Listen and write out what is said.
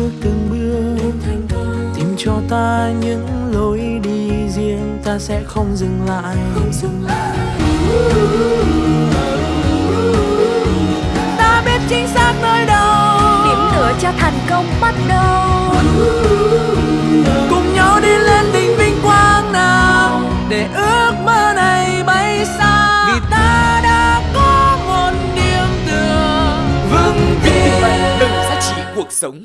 bước từng bước. Tìm cho ta những lối đi riêng ta sẽ không dừng lại, không dừng lại. ta biết chính xác nơi đâu. Điểm tựa cho thành công bắt đầu. Cùng nhau đi lên đỉnh vinh quang nào để ước mơ này bay xa. Vì ta đã có một điểm tựa vững tin. Đừng giá trị cuộc sống.